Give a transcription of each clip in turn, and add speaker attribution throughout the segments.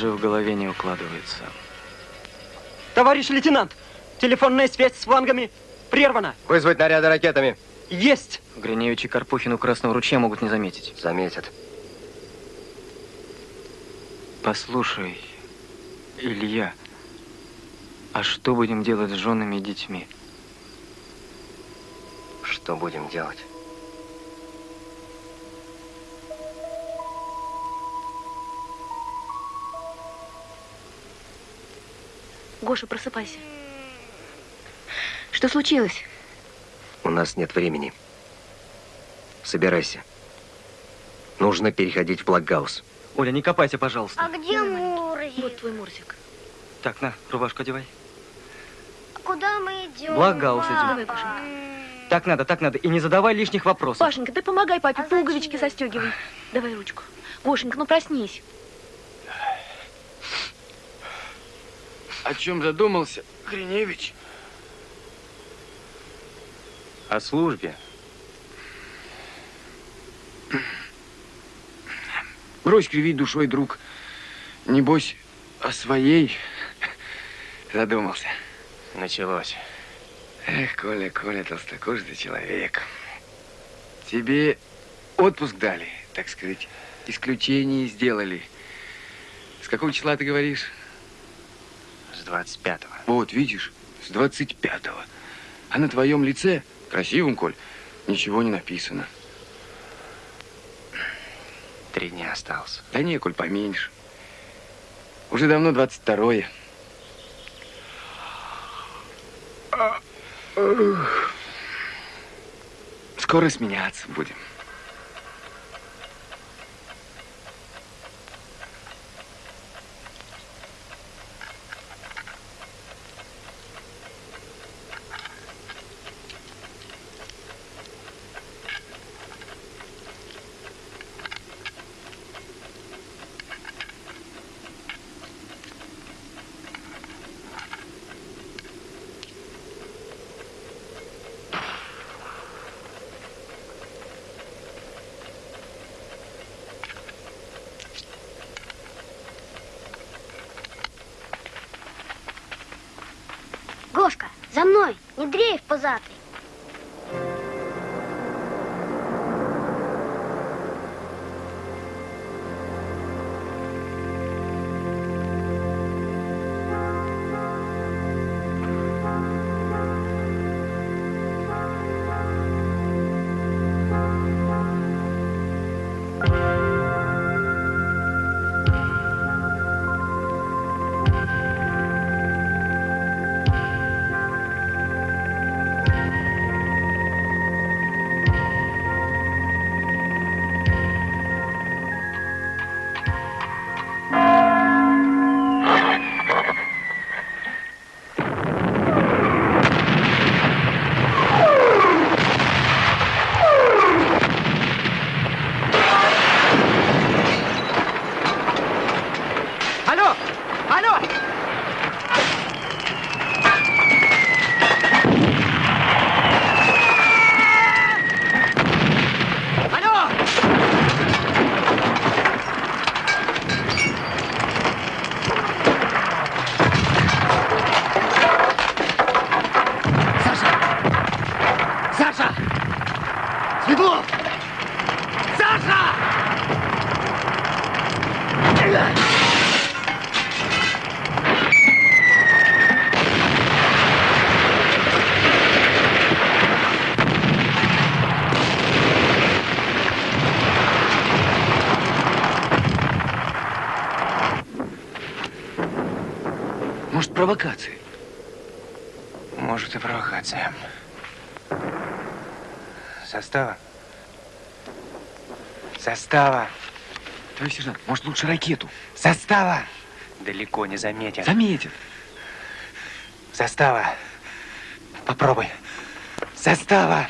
Speaker 1: Даже в голове не укладывается.
Speaker 2: Товарищ лейтенант, телефонная связь с флангами прервана.
Speaker 3: Вызвать наряды ракетами.
Speaker 2: Есть!
Speaker 1: Гриневич и Карпухин у Красного ручья могут не заметить.
Speaker 3: Заметят.
Speaker 1: Послушай, Илья, а что будем делать с женами и детьми?
Speaker 3: Что будем делать?
Speaker 4: Гоша, просыпайся. Что случилось?
Speaker 3: У нас нет времени. Собирайся. Нужно переходить в Блокгаус.
Speaker 1: Оля, не копайся, пожалуйста.
Speaker 5: А где Мурзик?
Speaker 4: Вот твой Мурзик.
Speaker 1: Так, на, рубашку одевай.
Speaker 5: Куда мы идем?
Speaker 1: Блокгаус идем.
Speaker 4: Давай, Гошенька.
Speaker 1: Так надо, так надо. И не задавай лишних вопросов.
Speaker 4: Пашенька, ты помогай папе,
Speaker 5: А
Speaker 4: пуговички застегивай. Давай ручку. Гошенька, ну проснись.
Speaker 6: О чем задумался, Гриневич?
Speaker 1: О службе.
Speaker 6: Брось кривить душой, друг. Небось, о своей задумался.
Speaker 3: Началось.
Speaker 6: Эх, Коля, Коля, толстокожий человек. Тебе отпуск дали, так сказать, исключение сделали. С какого числа ты говоришь?
Speaker 3: С 25-го.
Speaker 6: Вот, видишь, с 25-го. А на твоем лице, красивом, Коль, ничего не написано.
Speaker 3: Три дня осталось.
Speaker 6: Да не, Коль, поменьше. Уже давно 22-е. А, ух. Скоро сменяться будем. Может, провокация?
Speaker 3: Может и провокация. Состава. Состава.
Speaker 6: Товарищ сержант, может, лучше ракету?
Speaker 3: Состава. Далеко не заметят.
Speaker 6: Заметит.
Speaker 3: Состава. Попробуй. Состава.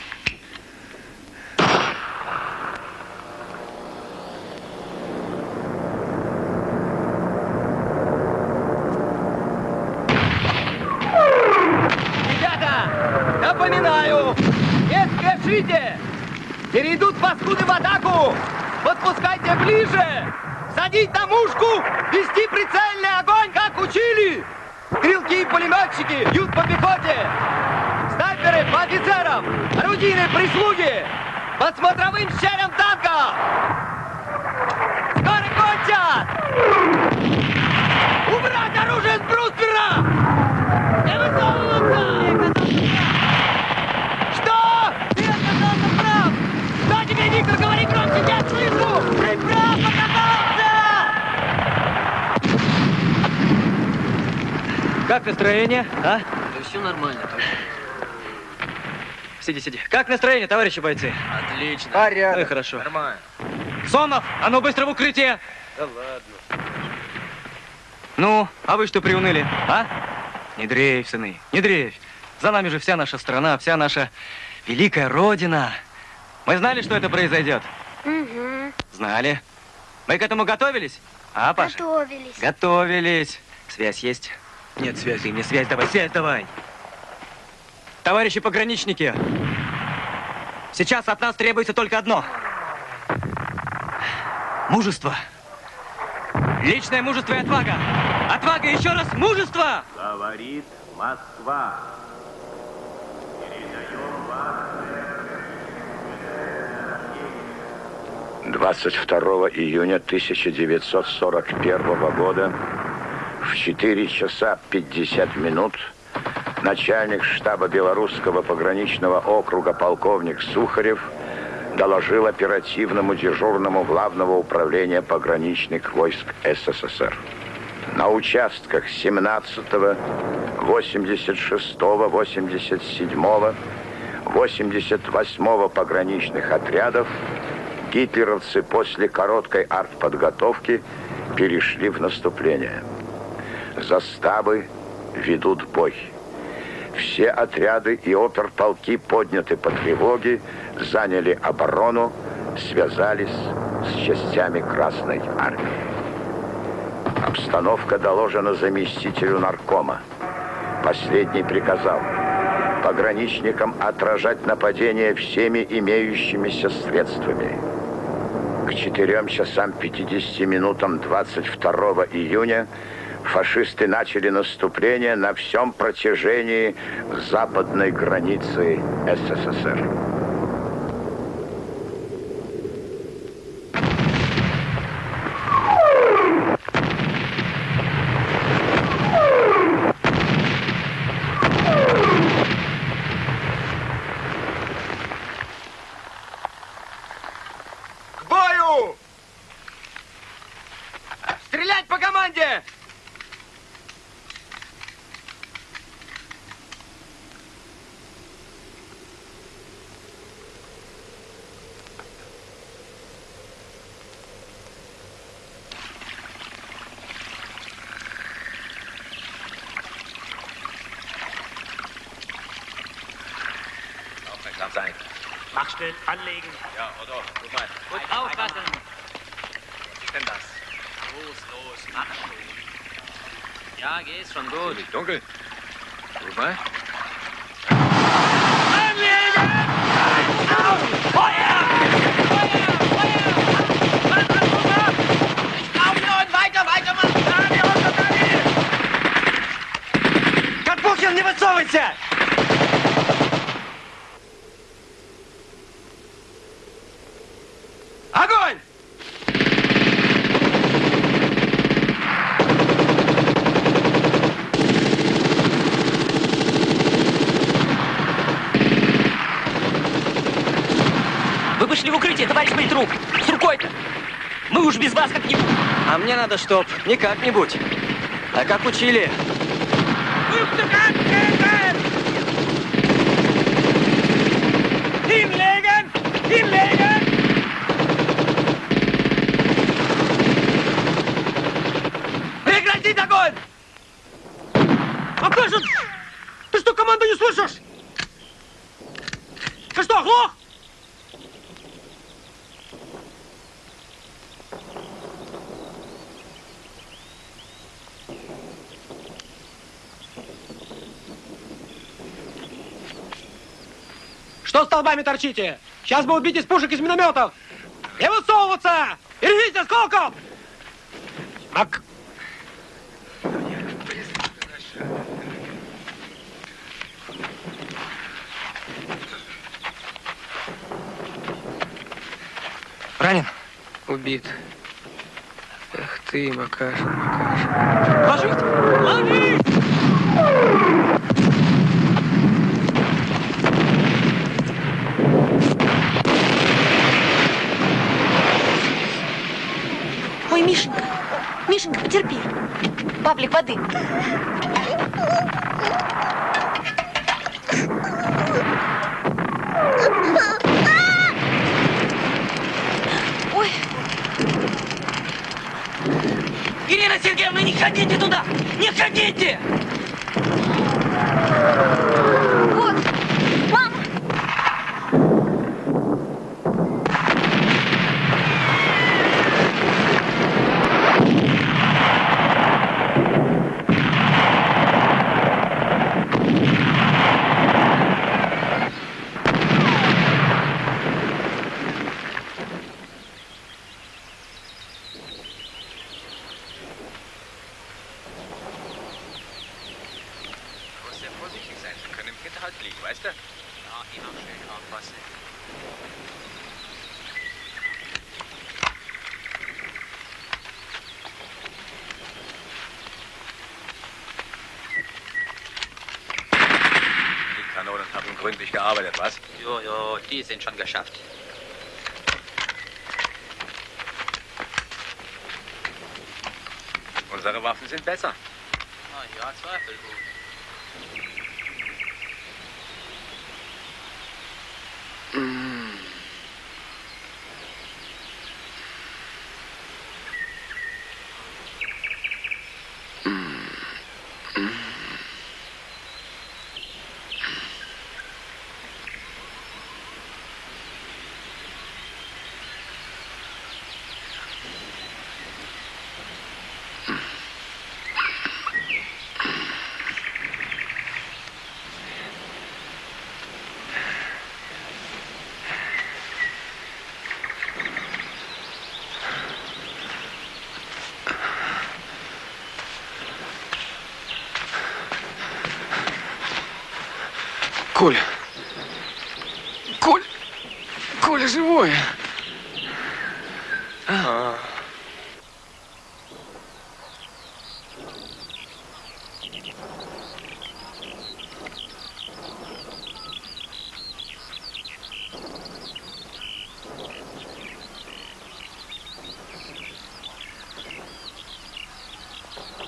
Speaker 7: Как
Speaker 8: настроение, а?
Speaker 7: Да все нормально.
Speaker 8: Сиди, сиди. Как настроение, товарищи бойцы?
Speaker 7: Отлично.
Speaker 8: Ну и хорошо.
Speaker 7: Нормально.
Speaker 8: Сонов, а ну быстро в укрытие!
Speaker 7: Да ладно.
Speaker 8: Ну, а вы что приуныли, а? Не дрейф, сыны, не дрейф. За нами же вся наша страна, вся наша великая Родина. Мы знали, что это произойдет?
Speaker 5: Угу.
Speaker 8: Знали. Мы к этому готовились? А, Паша?
Speaker 5: Готовились.
Speaker 8: Готовились. Связь есть? Нет связи. Мне связь давай, связь давай. Товарищи пограничники, сейчас от нас требуется только одно. Мужество. Личное мужество и отвага. Отвага, еще раз, мужество!
Speaker 9: Говорит Москва. Передаем вас
Speaker 10: 22 июня 1941 года в 4 часа 50 минут начальник штаба Белорусского пограничного округа полковник Сухарев доложил оперативному дежурному главного управления пограничных войск СССР. На участках 17, 86, 87, 88 пограничных отрядов гитлеровцы после короткой артподготовки перешли в наступление. Заставы ведут бой. Все отряды и оперполки подняты по тревоге, заняли оборону, связались с частями Красной Армии. Обстановка доложена заместителю наркома. Последний приказал пограничникам отражать нападение всеми имеющимися средствами. К 4 часам 50 минутам 22 июня фашисты начали наступление на всем протяжении западной границы СССР.
Speaker 6: Dunkel. Guck mal.
Speaker 8: Карпухин, не высовывайся!
Speaker 7: Огонь!
Speaker 8: Вы пошли в укрытие, товарищ политрук! С рукой-то! Мы уж без вас как-нибудь! А мне надо, чтоб не как-нибудь, а как учили. Ты что, команду не слышишь? Ты что, оглох? Что столбами торчите? Сейчас бы убить из пушек из минометов! Не высовываться! Берегите осколков!
Speaker 11: Мак...
Speaker 8: Ранен?
Speaker 6: Убит. Эх ты, Макаша, Макаша.
Speaker 8: Ложись! Ложись!
Speaker 4: Ой, Мишенька, Мишенька, потерпи. Павлик, воды. Ой,
Speaker 7: Ирина Сергеевна, не ходите туда! Не ходите!
Speaker 11: Die
Speaker 9: sind schon geschafft.
Speaker 11: Unsere Waffen sind besser.
Speaker 9: Na ja, zweifellos.
Speaker 6: Коля. Коля. Коля живой.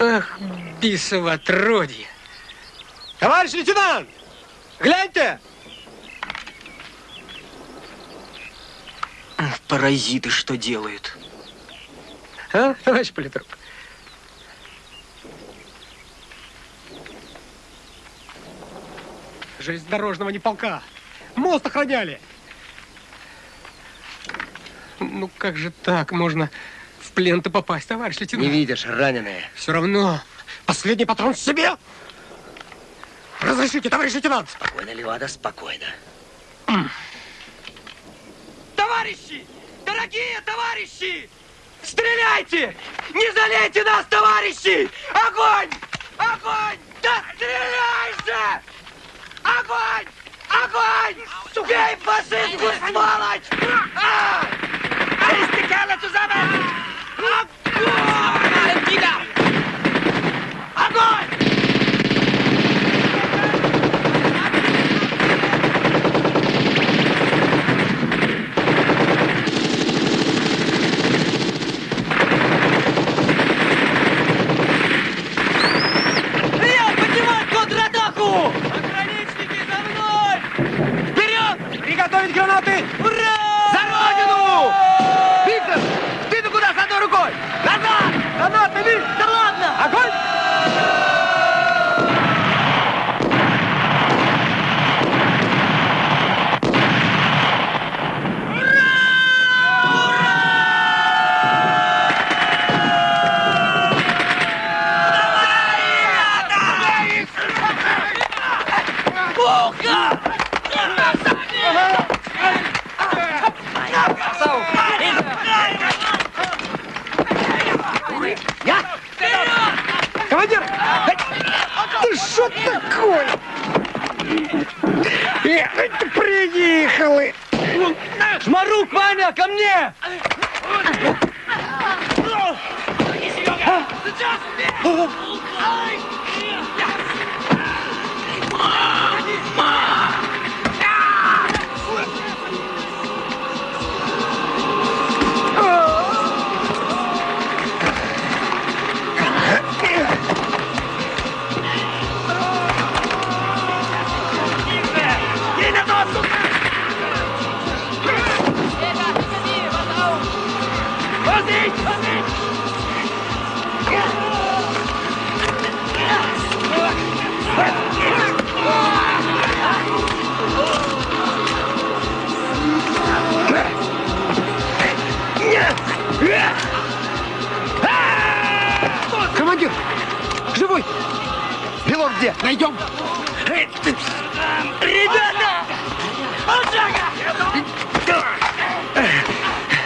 Speaker 7: Ах, бисово отродье! Товарищ лейтенант! Гляньте!
Speaker 8: Паразиты что делают?
Speaker 7: А, товарищ политрук? Железнодорожного не полка. Мост охраняли. Ну как же так можно в плен-то попасть, товарищ лейтенант?
Speaker 12: Не видишь, раненые.
Speaker 7: Все равно. Последний патрон себе. Разрешите, товарищ лейтенант.
Speaker 12: Спокойно, Левада, спокойно.
Speaker 7: Товарищи! Дорогие товарищи! Стреляйте! Не залейте нас, товарищи! Огонь! Огонь! Да стреляй же! Огонь! Огонь! Бей фашистскую сволочь! А! Истекало zusammen! Огонь! Огонь! Я поднимаю контратаку! Пограничники, за мной! Вперед! Приготовить гранаты! Ура! За родину! Виктор, ты-то куда с одной рукой? Назад! Гранаты, Вик! Да ладно! Огонь! Я! Командир! Ты что такое? Эх, приехали! Шмарук, Ваня, ко мне! Командир! Живой! Пилот где? Найдем! Ребята!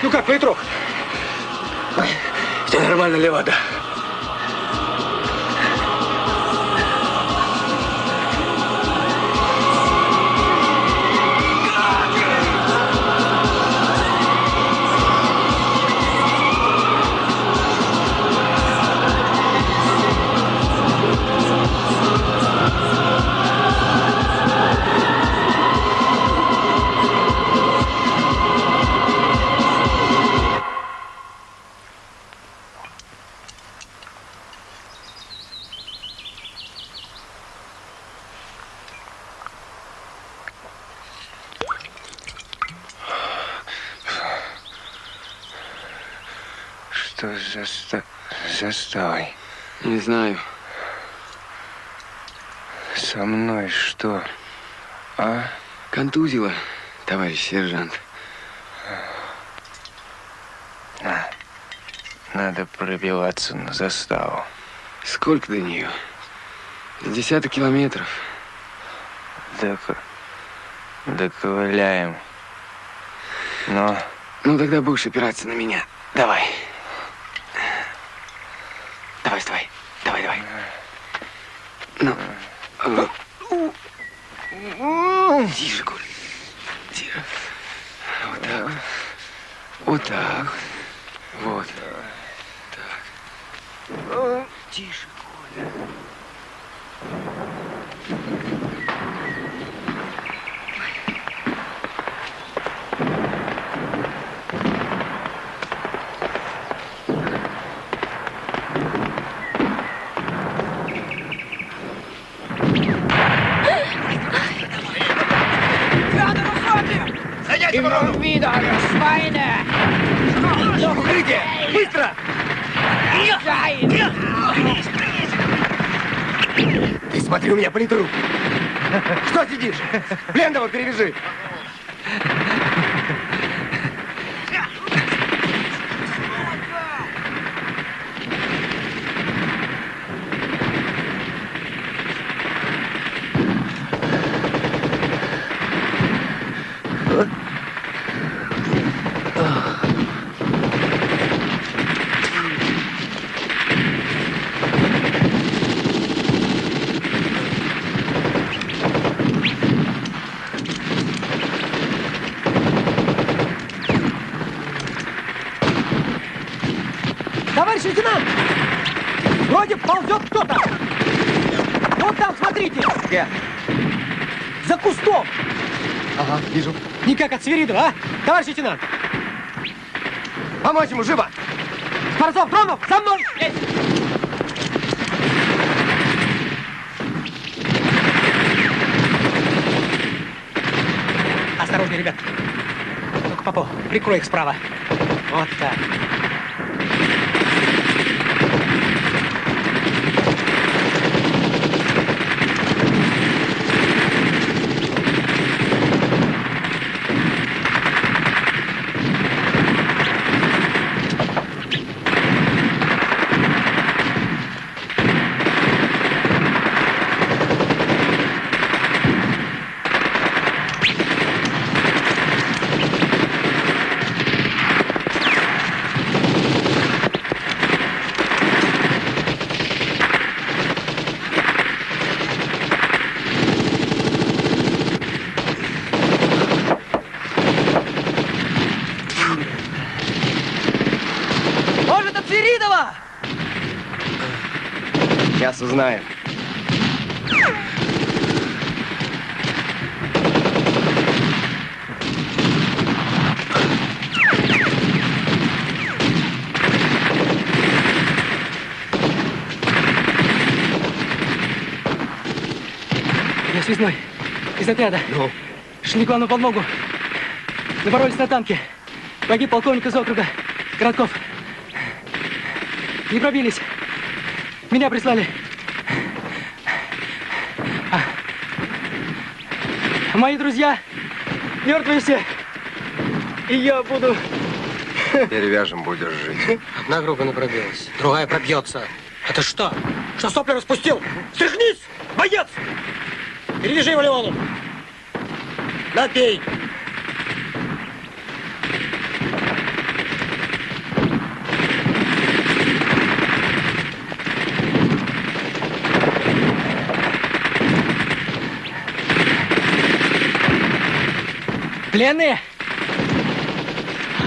Speaker 7: Ну как, Петров? Все нормально, Левада.
Speaker 6: Не знаю.
Speaker 3: Со мной что? А?
Speaker 6: Контузило, товарищ сержант.
Speaker 3: На. Надо пробиваться на заставу.
Speaker 6: Сколько до нее? Десяток километров.
Speaker 3: Так... Доковыляем. Но...
Speaker 6: Ну, тогда будешь опираться на меня. Давай. Давай, вставай. Давай, давай. Ну. Тише, Коль. Тише. Вот так. вот. Вот так. Вот. Так. Тише, Коля.
Speaker 7: Быстро! Ты смотри, у меня политрук. Что сидишь? Пленного перевяжи. Товарищ лейтенант! Вроде ползет кто-то. Вот там, смотрите. Где? За кустом. Ага, вижу. Никак от Свиридова, а? Товарищ лейтенант. Помочь ему, живо! Скворцов, Громов, за мной! Есть! Осторожнее, ребят. Ну-ка, Попов, прикрой их справа. Вот так. Свиридова!
Speaker 3: Сейчас узнаем.
Speaker 2: Я связной. Из отряда. Ну? Шли к вам на подмогу. Напоролись на танке. Погиб полковник из округа. Коротков. Не пробились. Меня прислали. А. Мои друзья мертвые все. И я буду...
Speaker 13: Перевяжем, будешь жить.
Speaker 12: Одна группа не пробилась, другая пробьется. Это что? Что сопли распустил? Стряхнись, боец! Перевяжи его Леону. Напей.
Speaker 2: Пленные?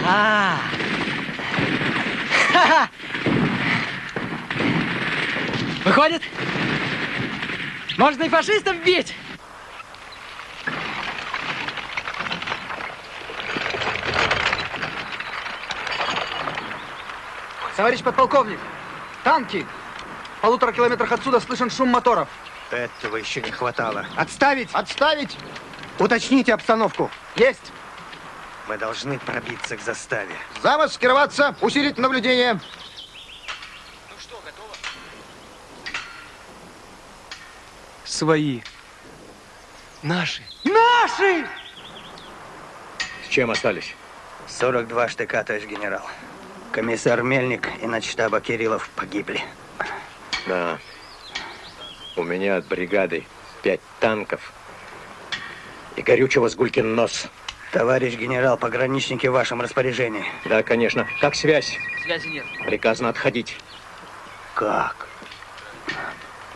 Speaker 2: А. Ха-ха. Выходит, можно и фашистов бить.
Speaker 14: Товарищ подполковник, танки! В полутора километрах отсюда слышен шум моторов.
Speaker 12: Этого еще не хватало.
Speaker 14: Отставить! Отставить! Уточните обстановку. Есть!
Speaker 12: Мы должны пробиться к заставе.
Speaker 14: Замаскироваться, усилить наблюдение.
Speaker 3: Свои. Наши.
Speaker 2: Наши!
Speaker 12: С чем остались? 42 штыка, товарищ генерал. Комиссар Мельник и начштаба Кириллов погибли.
Speaker 13: Да. У меня от бригады пять танков и горючего с гулькин нос.
Speaker 12: Товарищ генерал, пограничники в вашем распоряжении.
Speaker 13: Да, конечно. Как связь?
Speaker 2: Связи нет.
Speaker 13: Приказано отходить.
Speaker 12: Как?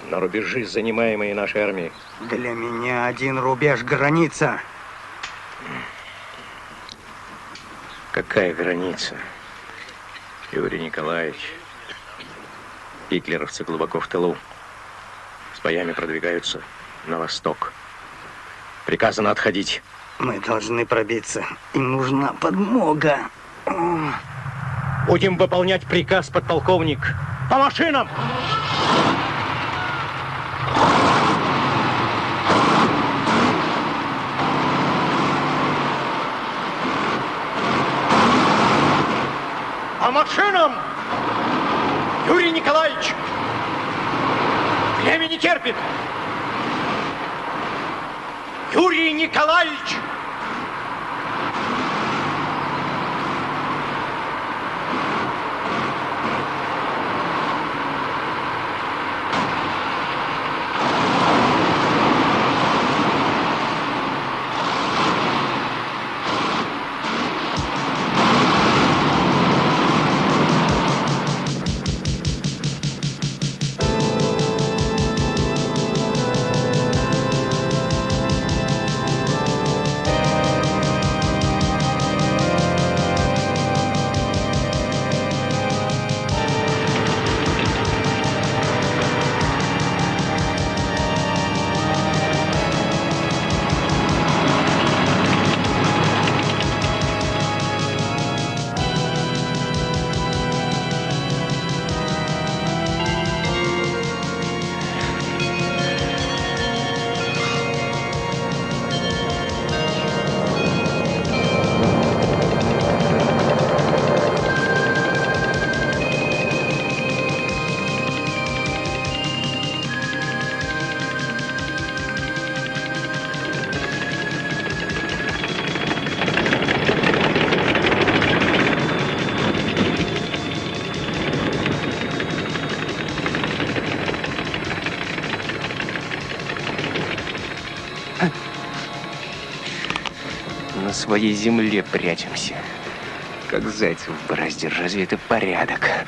Speaker 13: На рубежи, занимаемые нашей армией.
Speaker 12: Для меня один рубеж граница.
Speaker 13: Какая граница? Юрий Николаевич. Гитлеровцы глубоко в тылу. С боями продвигаются на восток. Приказано отходить.
Speaker 12: Мы должны пробиться. Им нужна подмога.
Speaker 13: Будем выполнять приказ, подполковник. По машинам!
Speaker 12: По машинам! Юрий Николаевич! Время не терпит! Юрий Николаевич!
Speaker 3: Своей земле прячемся. Как зайцы в борозде. Разве это порядок?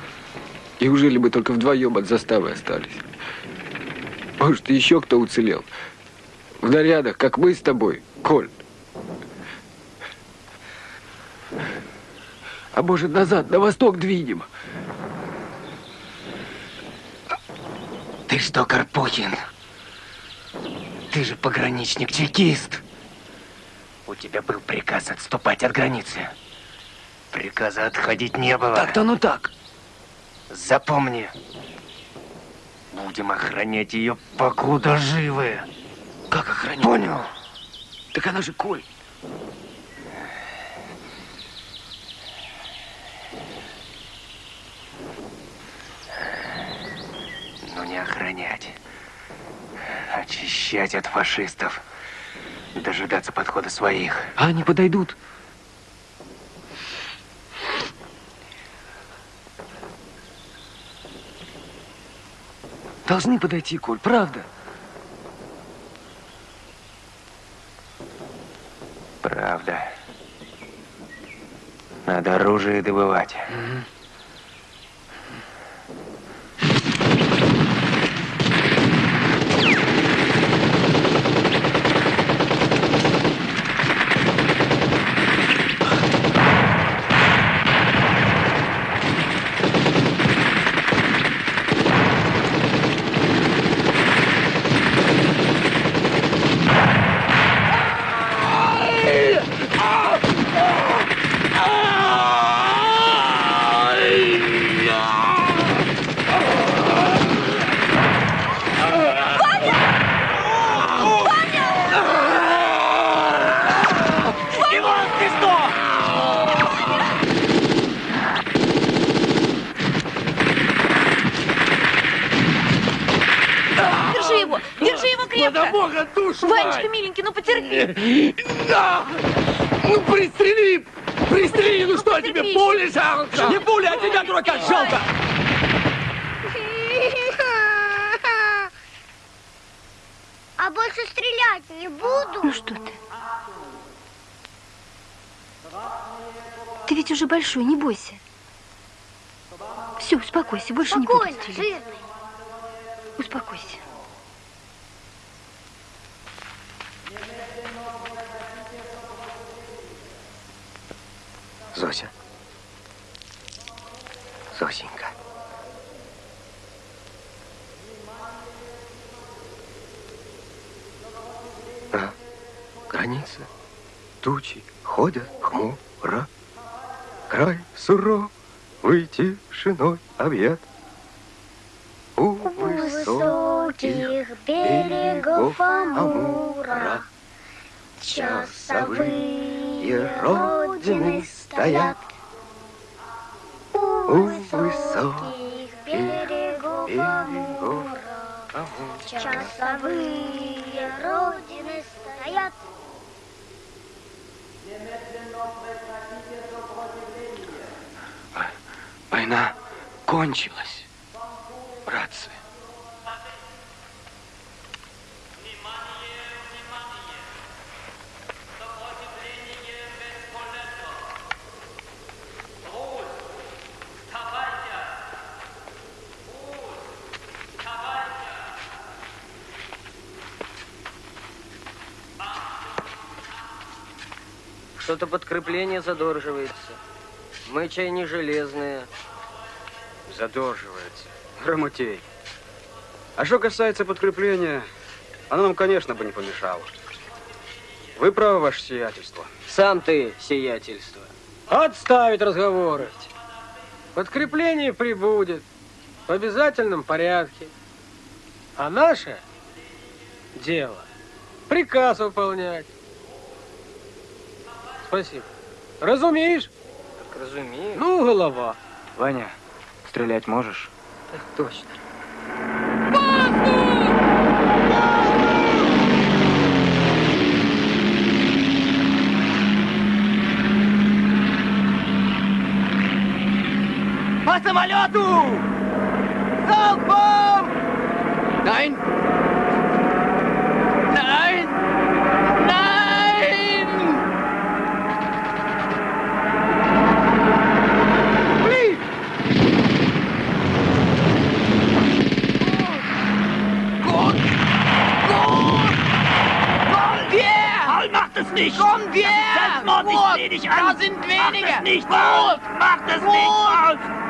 Speaker 6: Неужели бы только вдвоем от заставы остались? Может, еще кто уцелел? В нарядах, как мы с тобой, Коль. А может, назад, на восток двинем?
Speaker 3: Ты что, Карпухин? Ты же пограничник-чекист. У тебя был приказ отступать от границы. Приказа отходить не было.
Speaker 6: Так-то ну так.
Speaker 3: Запомни. Будем охранять ее, покуда живы.
Speaker 6: Как охранять?
Speaker 3: Понял?
Speaker 6: Так она же Коль.
Speaker 3: Но не охранять. Очищать от фашистов. Дожидаться подхода своих.
Speaker 6: А они подойдут. Должны подойти, Коль, правда.
Speaker 3: Правда. Надо оружие добывать.
Speaker 15: Иван, ты что?
Speaker 4: Держи его! Держи его крепко!
Speaker 15: Да бога душу
Speaker 4: Ванечка,
Speaker 15: мать!
Speaker 4: миленький, ну потерпи!
Speaker 15: Да! Ну пристрели! Пристрели, ну что тебе, пули жалко?
Speaker 16: Не пули, а тебя, дурака, жалко!
Speaker 5: А больше стрелять не буду.
Speaker 4: Ну что ты? Ты ведь уже большой, не бойся. Все, успокойся, больше не буду
Speaker 5: Спокойно,
Speaker 4: стрелять.
Speaker 5: жирный.
Speaker 3: Объят. У
Speaker 5: высоких берегов Амура часовые родины стоят. У высоких берегов Амура часовые родины стоят.
Speaker 6: Война кончилась, братцы.
Speaker 16: Что-то подкрепление задерживается. Мы чай не железные.
Speaker 17: Задерживается. Грамотей. А что касается подкрепления, оно нам, конечно, бы не помешало. Вы правы, ваше сиятельство.
Speaker 16: Сам ты, сиятельство.
Speaker 15: Отставить разговоры. Подкрепление прибудет в обязательном порядке. А наше дело приказ выполнять. Спасибо. Разумеешь?
Speaker 16: Так разумею.
Speaker 15: Ну, голова.
Speaker 1: Ваня, стрелять можешь?
Speaker 16: Так точно. По самолету! Залпом!
Speaker 6: Nein!
Speaker 16: nicht! Komm her! Selbstmord, ich seh dich an! Da sind wenige! Mach das nicht! Burg, Mach das Burg. nicht! Aus.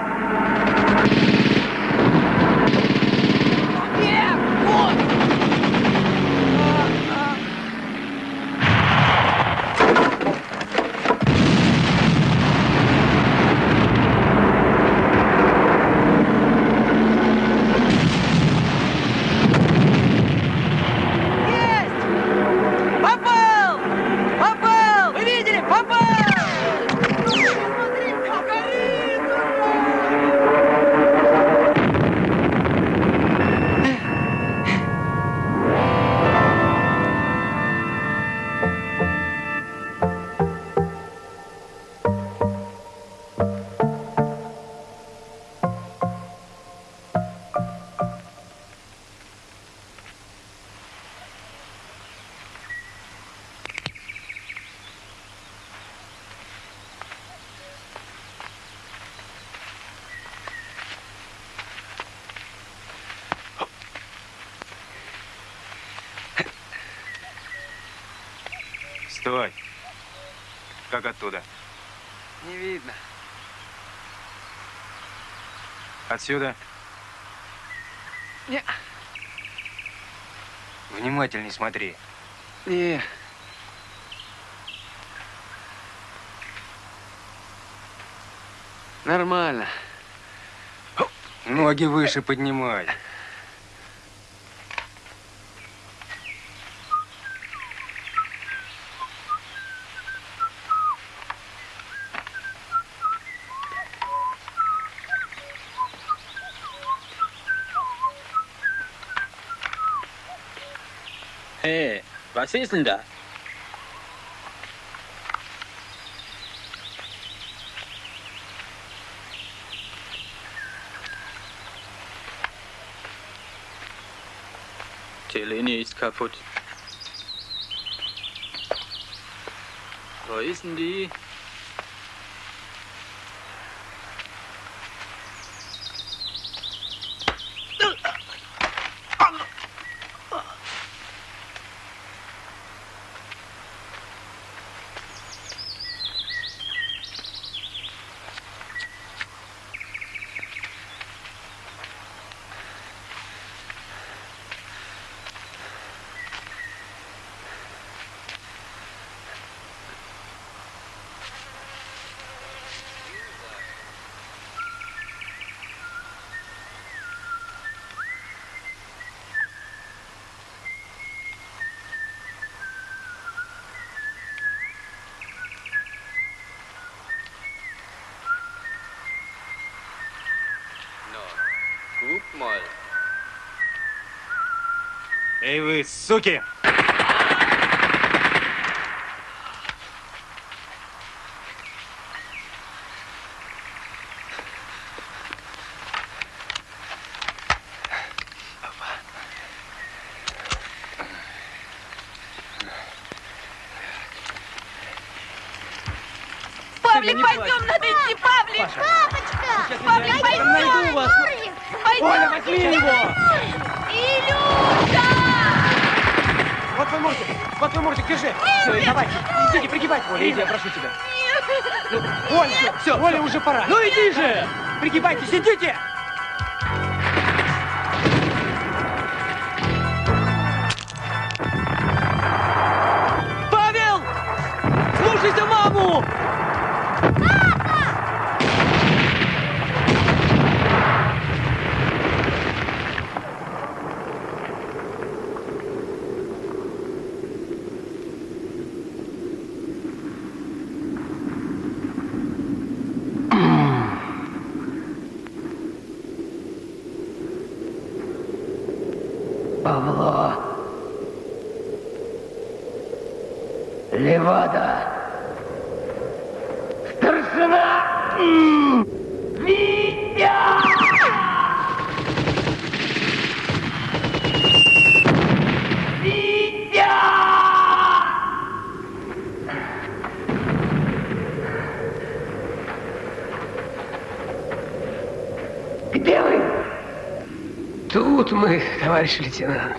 Speaker 18: Стой. Как оттуда?
Speaker 6: Не видно.
Speaker 18: Отсюда?
Speaker 6: Не.
Speaker 3: Внимательней смотри.
Speaker 6: Не. Нормально.
Speaker 3: Ноги выше поднимай.
Speaker 11: Ist denn da? Die Linie ist kaputt. Wo ist denn die?
Speaker 19: Mal.
Speaker 20: Эй вы, суки!
Speaker 5: Павлик, пойдем, надо идти, Павлик! Папочка!
Speaker 7: Возьми его!
Speaker 5: Илюша!
Speaker 7: Вот твой мортик, вот твой мортик, держи. Все, давайте, идите, пригибайте, Оля, иди, я прошу тебя. Ну, Оля, все, все, Оля, уже пора. Ну иди же! Пригибайтесь, идите!
Speaker 21: Тут мы, товарищ лейтенант.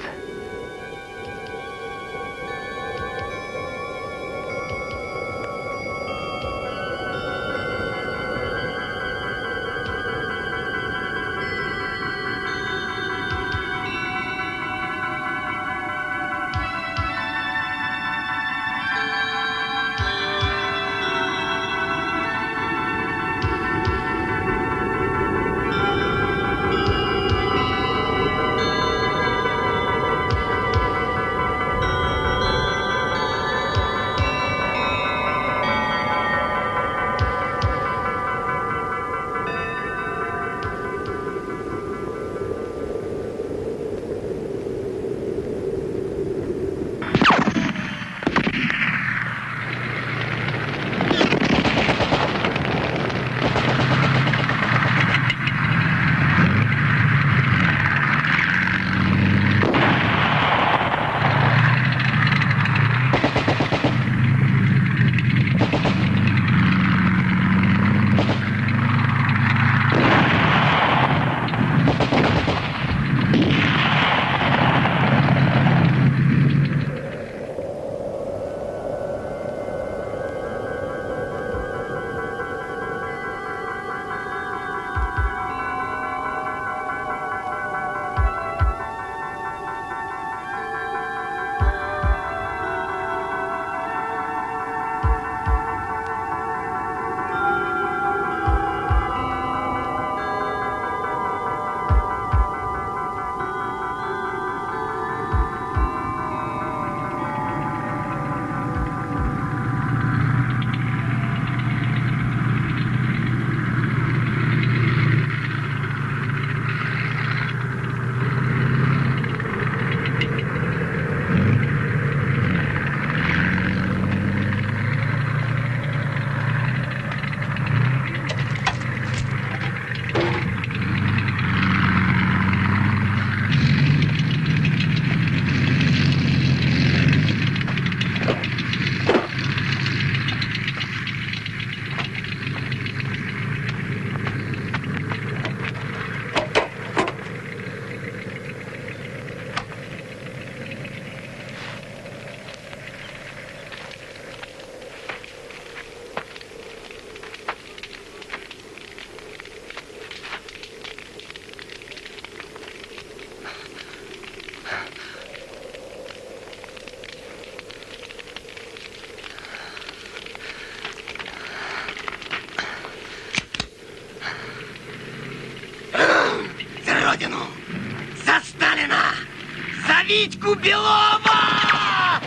Speaker 22: Белова!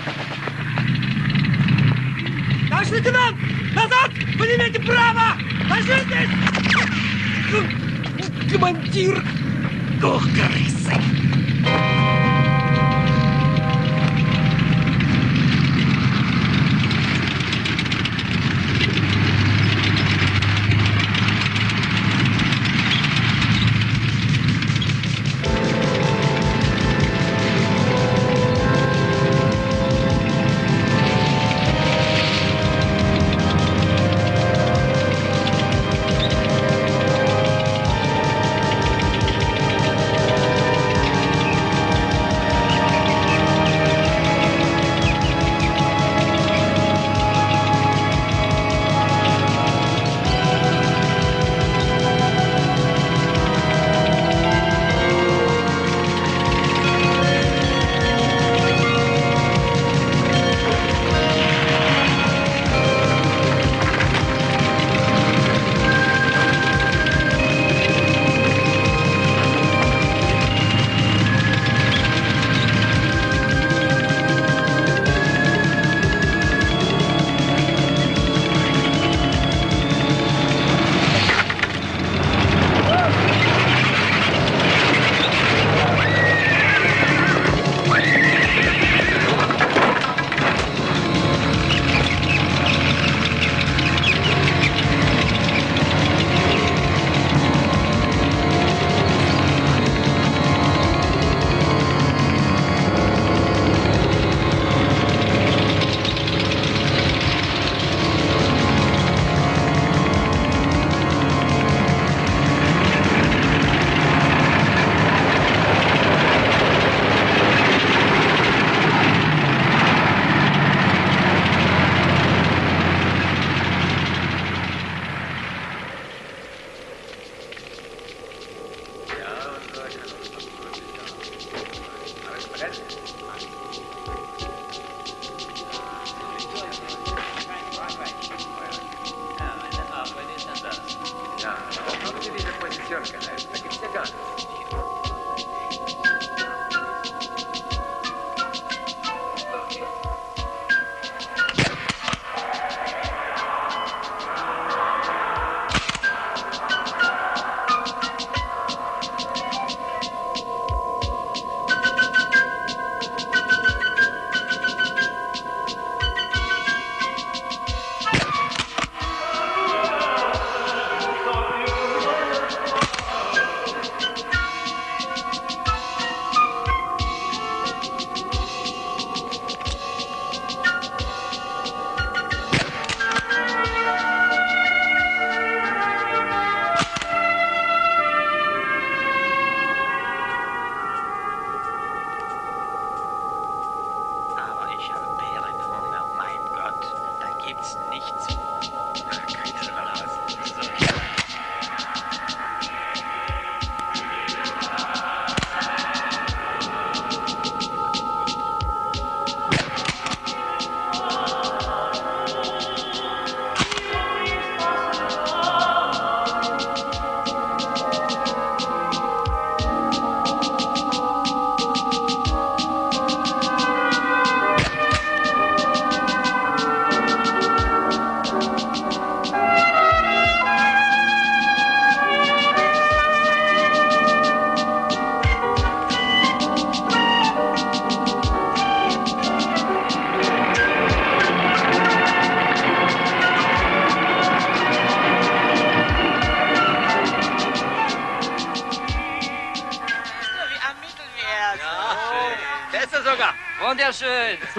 Speaker 9: Товарищ лейтенант! Назад! Поднимите право! Ложитесь! Командир!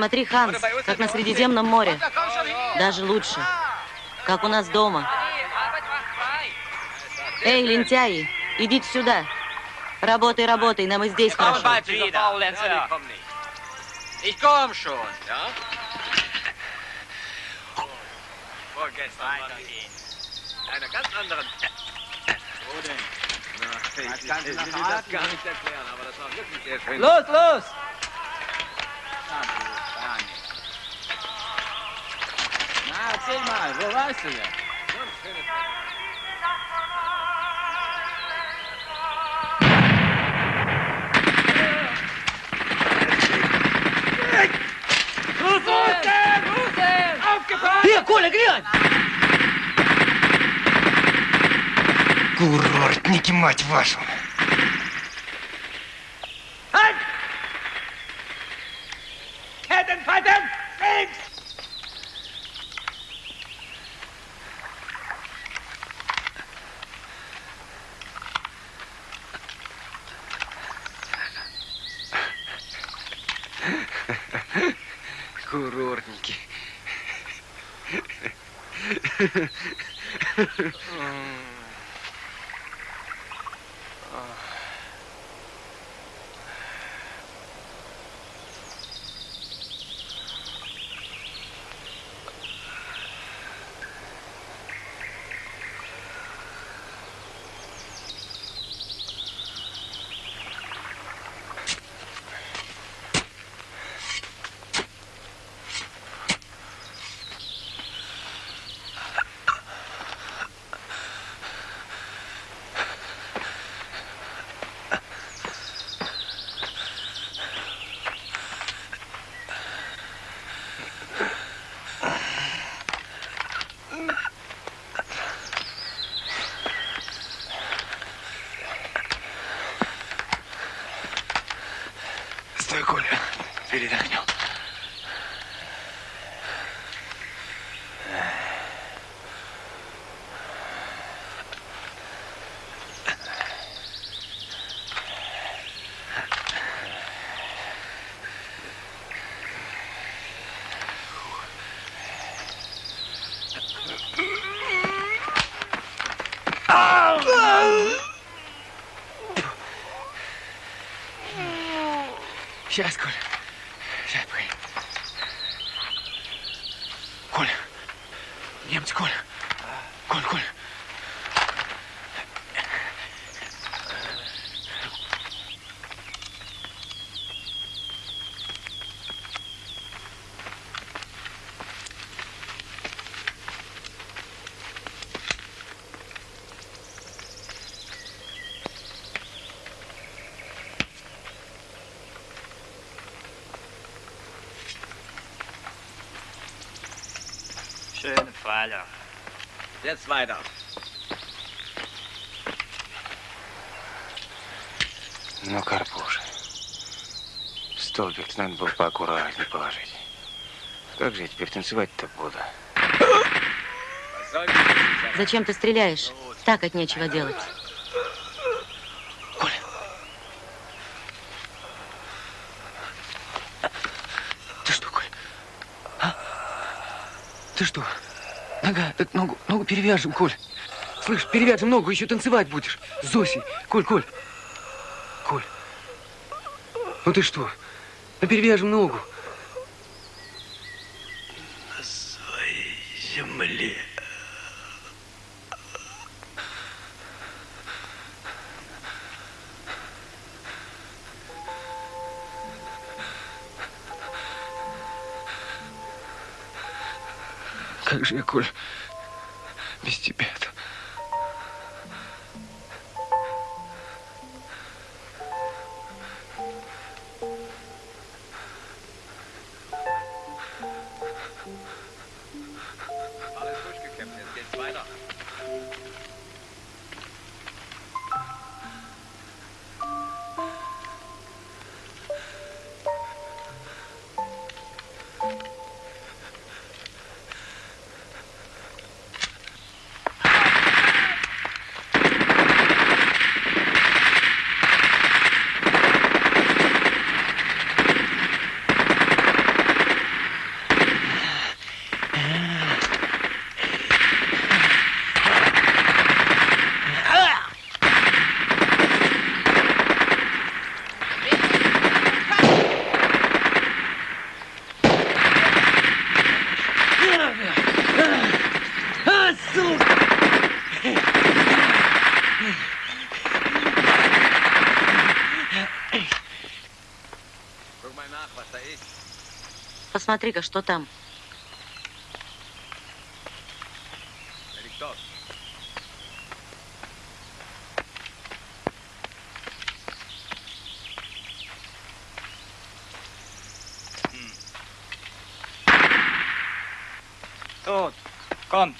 Speaker 23: Смотри, Ханс, как на Средиземном море. Даже лучше. Как у нас дома. Эй, лентяи, идите сюда. Работай, работай, нам и здесь хорошо.
Speaker 11: bald wieder. Ja, komm nicht. Ich komm schon, ja? Vorgestern war die einer ganz anderen... Wo denn? Na, ich, ich, ich will das gar nicht erklären, aber das war wirklich sehr schön.
Speaker 9: Los, los!
Speaker 22: Власия. Э, Коля, глянь!
Speaker 3: Курортники, мать вашу!
Speaker 6: Курортники.
Speaker 11: Schöne Pfeiler. Jetzt weiter.
Speaker 3: Ну, Карпуша, столбик надо было поаккуратнее положить. Как же я теперь танцевать-то буду?
Speaker 23: Зачем ты стреляешь? Так от нечего делать.
Speaker 6: Ты что, Коль? А? Ты что? Нога, так ногу, ногу перевяжем, Коль. Слышь, перевяжем ногу, еще танцевать будешь. С. Коль, Коль. Коль. Ну ты что? Ну перевяжем ногу. Как я, Коль, без тебя-то?
Speaker 23: Посмотри-ка, что там.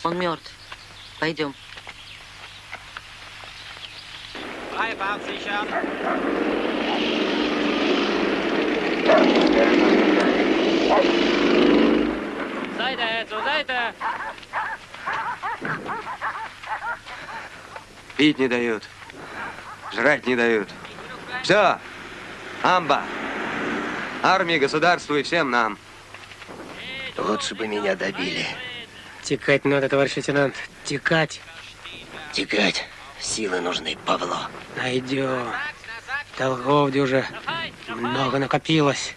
Speaker 23: Он мертв. Пойдем.
Speaker 9: Beifahrt sichern.
Speaker 7: Seite, zur Seite!
Speaker 24: Пить не дают. Жрать не дают. Все. Амба. Армии, государству и всем нам.
Speaker 25: Лучше бы меня добили.
Speaker 7: Текать надо, товарищ лейтенант. Текать.
Speaker 25: Текать. Силы нужны, Павло.
Speaker 7: Найдем. Долгов уже много накопилось.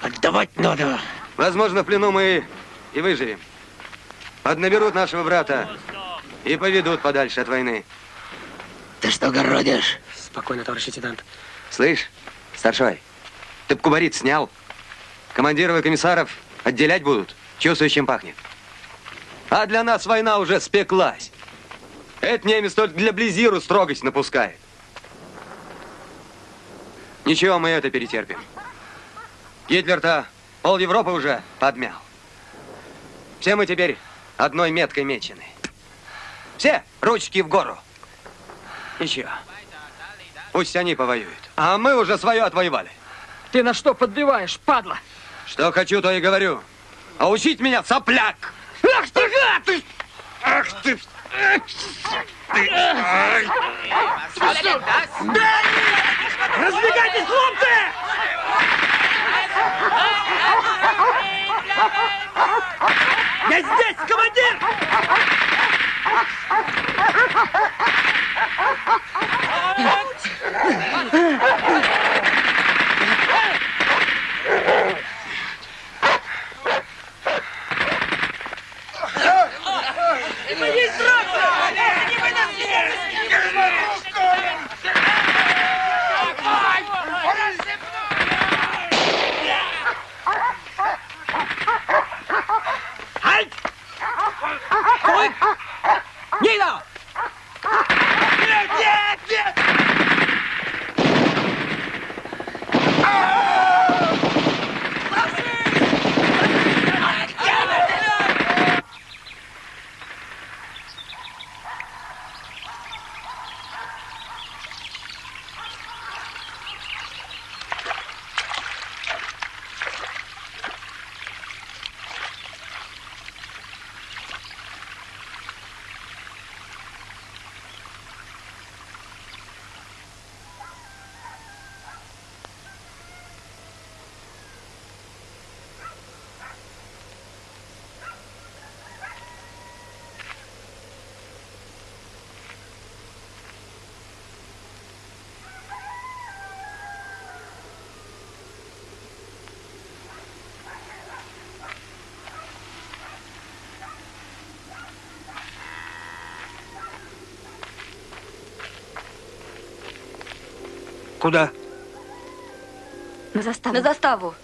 Speaker 7: Отдавать надо.
Speaker 24: Возможно, в плену мы и выживем. Поднаберут нашего брата и поведут подальше от войны.
Speaker 25: Ты что городишь?
Speaker 7: Спокойно, товарищ лейтенант.
Speaker 24: Слышь, старшой, ты б кубарит снял? Командиров и комиссаров отделять будут. Чувствуешь, чем пахнет. А для нас война уже спеклась. Это немец только для Близиру строгость напускает. Ничего, мы это перетерпим. Гитлер-то пол Европы уже подмял. Все мы теперь одной меткой мечены. Все ручки в гору. Ничего. Пусть они повоюют. А мы уже свое отвоевали.
Speaker 7: Ты на что подбиваешь, падла?
Speaker 24: Что хочу, то и говорю. А учить меня сопляк!
Speaker 7: Ах ты гад! Ты...
Speaker 24: Ах ты!
Speaker 7: Разбегайтесь, хлопцы! Я здесь, командир!
Speaker 26: Моей срока! Не
Speaker 7: Halt! Zurück! Nieder!
Speaker 26: Нет, нет, нет!
Speaker 7: Куда?
Speaker 4: На заставу.
Speaker 27: На заставу.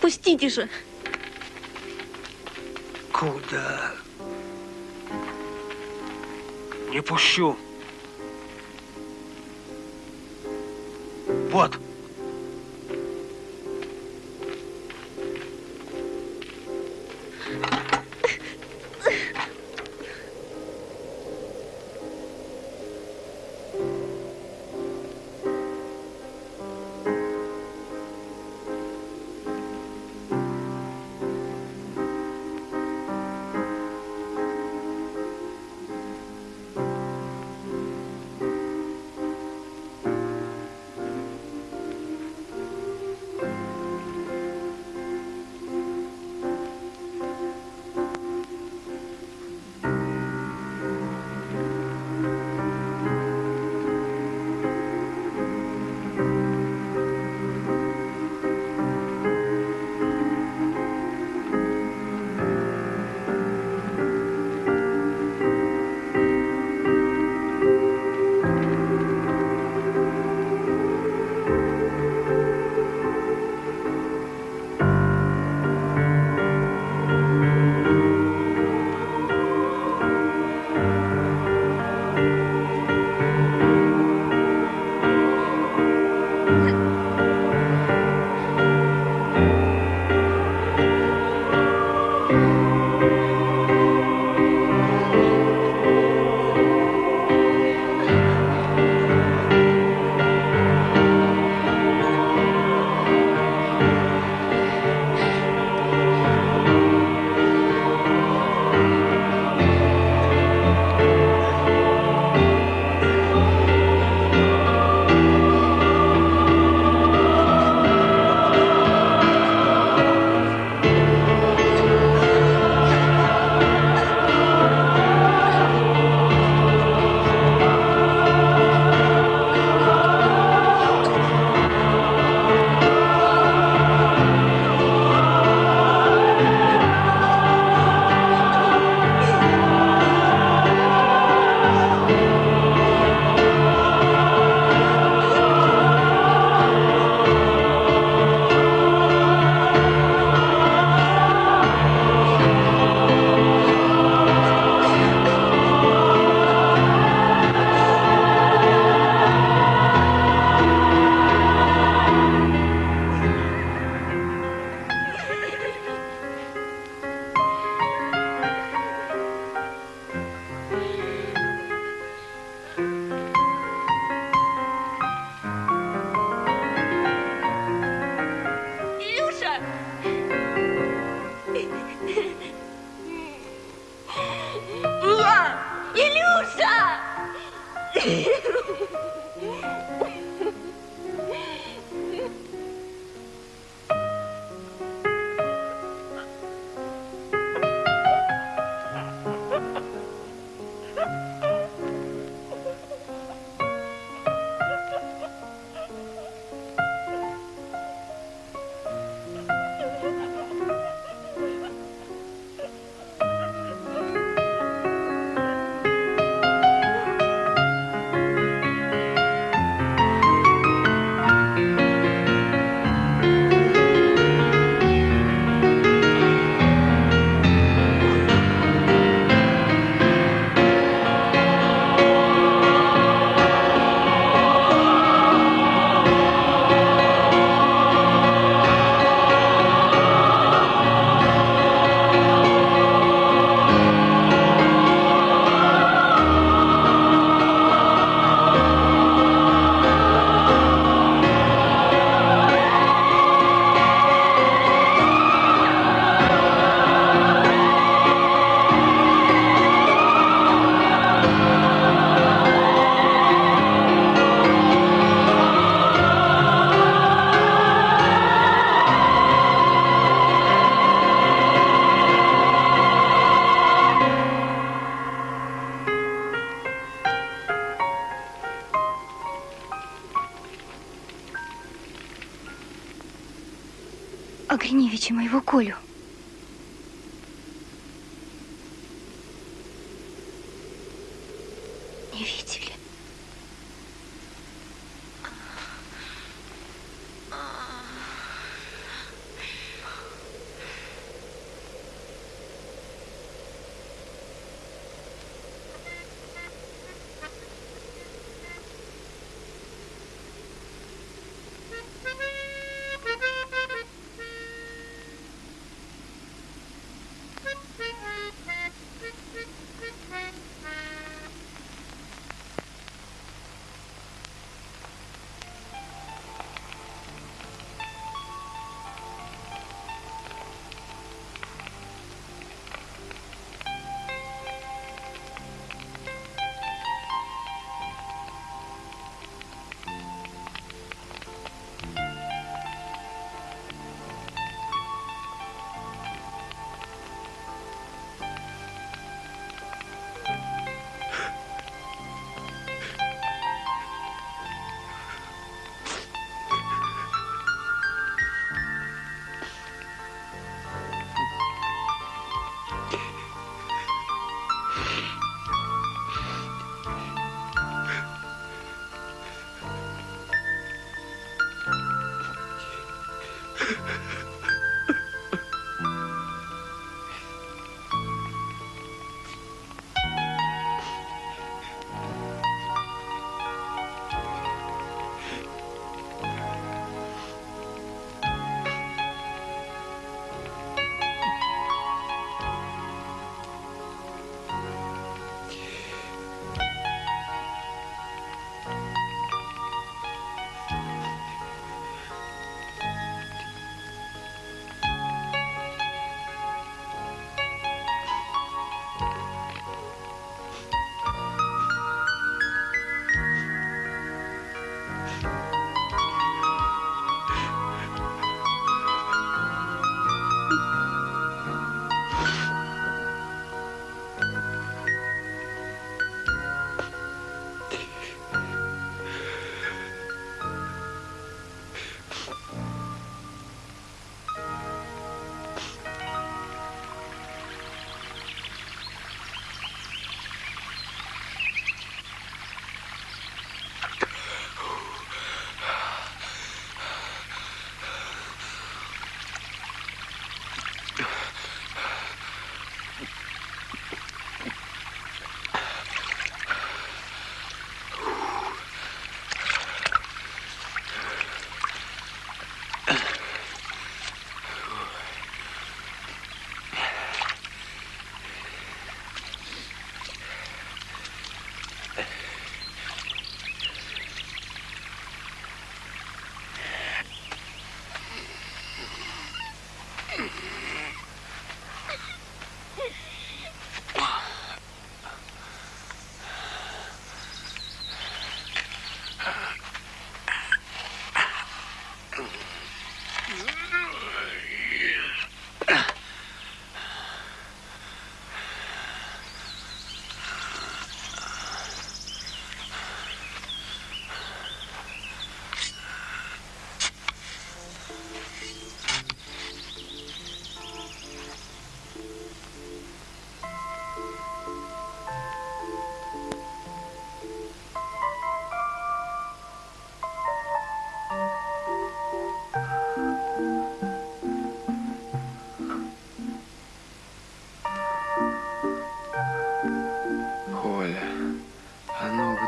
Speaker 4: Пустите же.
Speaker 7: Куда? Не пущу. Вот.
Speaker 4: Огриневича моего Колю.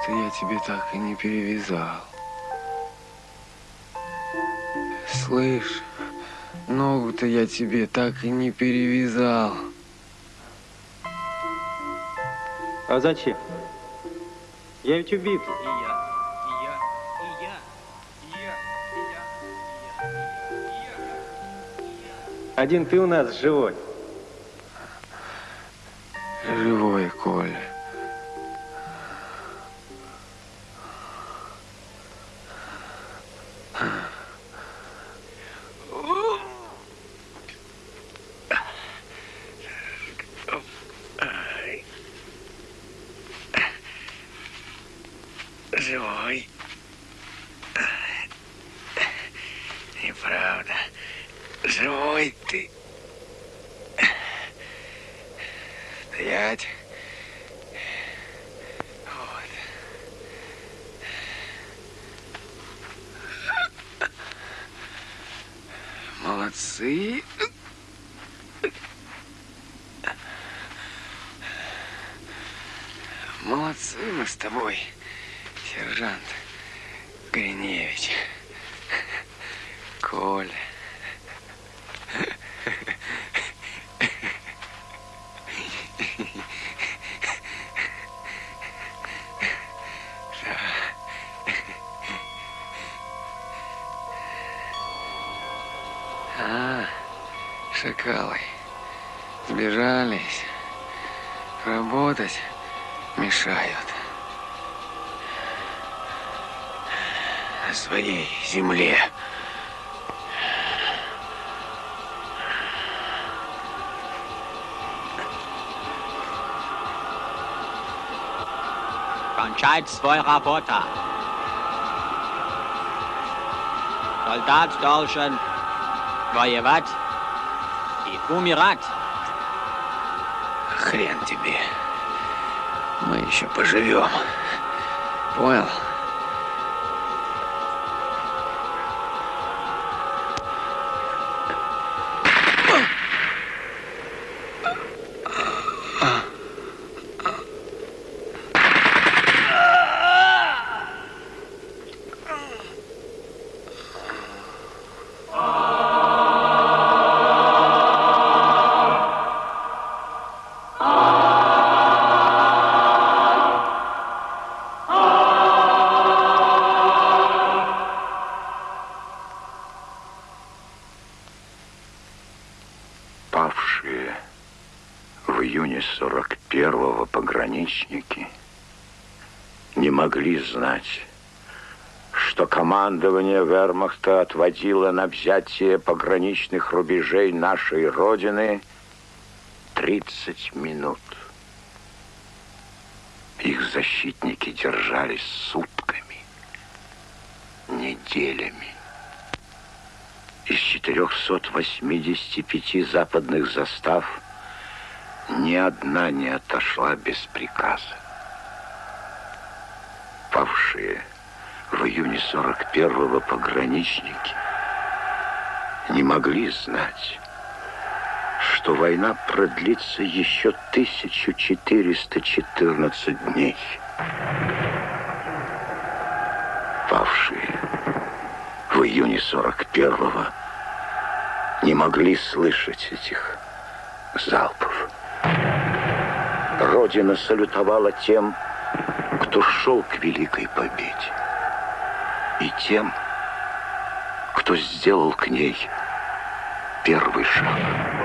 Speaker 6: Ногу-то я тебе так и не перевязал. Слышь, ногу-то я тебе так и не перевязал.
Speaker 28: А зачем? Я ведь убит. Один ты у нас. Живой,
Speaker 6: Работать мешают. На своей земле.
Speaker 11: Кончать свой работа. Солдат должен воевать и умирать.
Speaker 6: Хрен тебе. Мы еще поживем. Понял?
Speaker 10: Знать, что командование вермахта отводило на взятие пограничных рубежей нашей Родины 30 минут. Их защитники держались сутками, неделями. Из 485 западных застав ни одна не отошла без приказа. Павшие в июне 41-го пограничники не могли знать, что война продлится еще 1414 дней. Павшие в июне 41-го не могли слышать этих залпов. Родина салютовала тем, кто шел к великой победе, и тем, кто сделал к ней первый шаг.